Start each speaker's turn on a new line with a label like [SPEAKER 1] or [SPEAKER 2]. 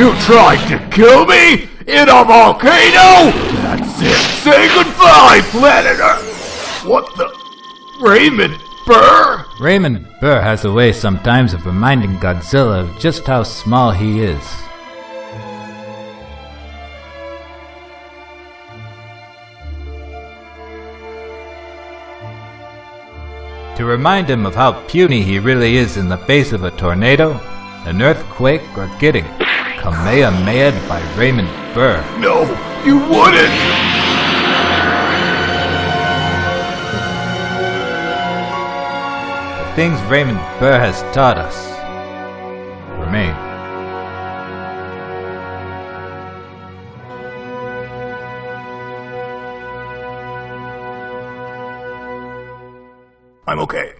[SPEAKER 1] You tried to kill me in a volcano? That's it. Say goodbye, planet Earth. What the? Raymond Burr?
[SPEAKER 2] Raymond Burr has a way sometimes of reminding Godzilla of just how small he is. To remind him of how puny he really is in the face of a tornado, an earthquake, or getting Kamehameha by Raymond Burr.
[SPEAKER 1] No, you wouldn't.
[SPEAKER 2] The things Raymond Burr has taught us remain.
[SPEAKER 1] I'm okay.